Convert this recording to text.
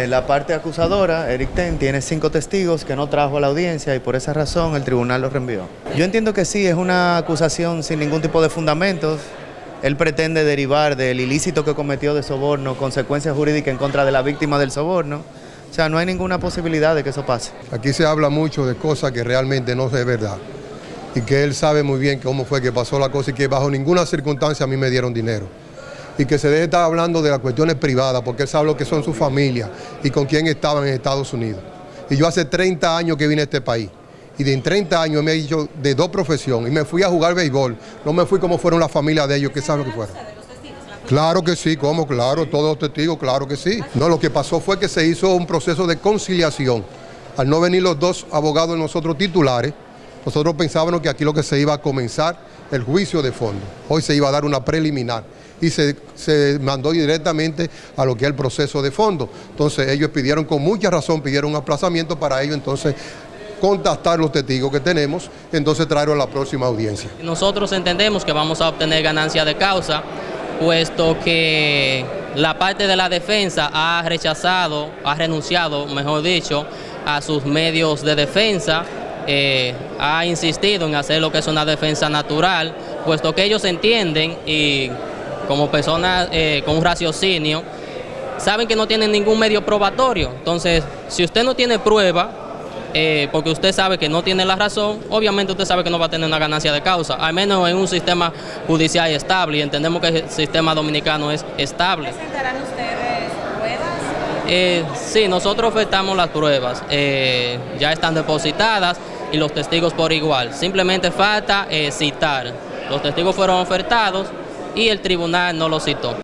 Eh, la parte acusadora, Eric Ten, tiene cinco testigos que no trajo a la audiencia y por esa razón el tribunal los reenvió. Yo entiendo que sí, es una acusación sin ningún tipo de fundamentos. Él pretende derivar del ilícito que cometió de soborno, consecuencias jurídicas en contra de la víctima del soborno. O sea, no hay ninguna posibilidad de que eso pase. Aquí se habla mucho de cosas que realmente no es verdad. Y que él sabe muy bien cómo fue que pasó la cosa y que bajo ninguna circunstancia a mí me dieron dinero y que se debe estar hablando de las cuestiones privadas, porque él sabe lo que son su familia y con quién estaban en Estados Unidos. Y yo hace 30 años que vine a este país, y de en 30 años me he dicho de dos profesiones, y me fui a jugar béisbol, no me fui como fueron las familias de ellos, que saben lo que fueron. Claro que sí, ¿cómo? Claro, todos los testigos, claro que sí. No, lo que pasó fue que se hizo un proceso de conciliación. Al no venir los dos abogados nosotros titulares, nosotros pensábamos que aquí lo que se iba a comenzar el juicio de fondo. Hoy se iba a dar una preliminar y se, mandó directamente a lo que es el proceso de fondo. Entonces ellos pidieron con mucha razón, pidieron un aplazamiento para ello entonces contactar los testigos que tenemos, entonces traerlo a la próxima audiencia. Nosotros entendemos que vamos a obtener ganancia de causa, puesto que la parte de la defensa ha rechazado, ha renunciado, mejor dicho, a sus medios de defensa, eh, ha insistido en hacer lo que es una defensa natural, puesto que ellos entienden y como personas eh, con un raciocinio, saben que no tienen ningún medio probatorio. Entonces, si usted no tiene prueba, eh, porque usted sabe que no tiene la razón, obviamente usted sabe que no va a tener una ganancia de causa, al menos en un sistema judicial estable, y entendemos que el sistema dominicano es estable. ¿Presentarán ustedes pruebas? Eh, sí, nosotros ofertamos las pruebas, ya están depositadas y los testigos por igual, simplemente falta citar. Los testigos fueron ofertados, y el tribunal no lo citó.